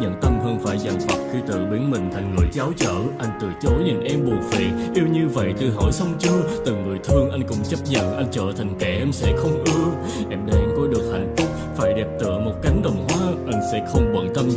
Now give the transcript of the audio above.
nhận tâm hơn phải dằn vặt khi tự biến mình thành người cháo chở anh từ chối nhìn em buồn phiền. Yêu như vậy tự hỏi xong chưa? Từng người thương anh cũng chấp nhận, anh trở thành kẻ em sẽ không ưa. Em đang có được hạnh phúc, phải đẹp tựa một cánh đồng hoa, anh sẽ không bận tâm gì.